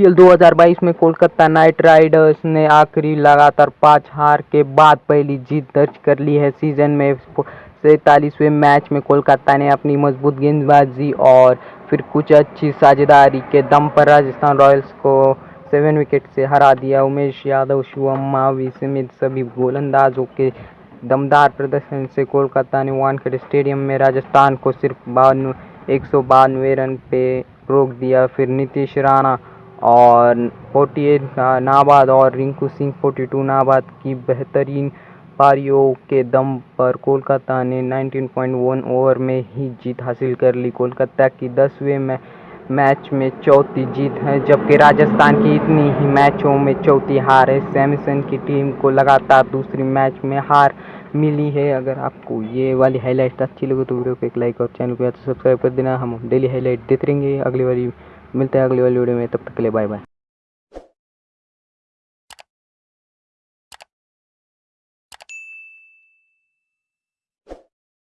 IPL 2022 में Kolkata night Riders ने आखिरी लगातार पाँच हार के बाद पहली जीत दर्ज कर ली है। सीज़न में सैतालीसवें मैच में कोलकाता ने अपनी मज़बूत गेंदबाजी और फिर कुछ अच्छी साझेदारी के दम पर राजस्थान रॉयल्स को सेवन विकेट से हरा दिया। उमेश यादव शिवम मावी समेत सभी गोलंदाजों के दमदार प्रदर्शन से कोलकाता ने वानखेड़े स्टेडियम में राजस्थान को सिर्फ़ बानवे, एक सौ बानवे रन पे रोक दिया। फिर नीतीश राणा और फोर्टी एट नाबाद और रिंकू सिंह फोर्टी टू नाबाद की बेहतरीन पारियों के दम पर कोलकाता ने 19.1 ओवर में ही जीत हासिल कर ली। कोलकाता की दसवें में, मैच में चौथी जीत है, जबकि राजस्थान की इतनी ही मैचों में चौथी हार है। सैमसन की टीम को लगातार दूसरी मैच में हार मिली है। अगर आपको ये वाली हाईलाइट अच्छी लगे तो वीडियो को एक लाइक और चैनल को सब्सक्राइब कर देना। हम डेली हाईलाइट देते रहेंगे। अगली वाली मिलते हैं अगली वाली वीडियो में तब तक के लिए बाय बाय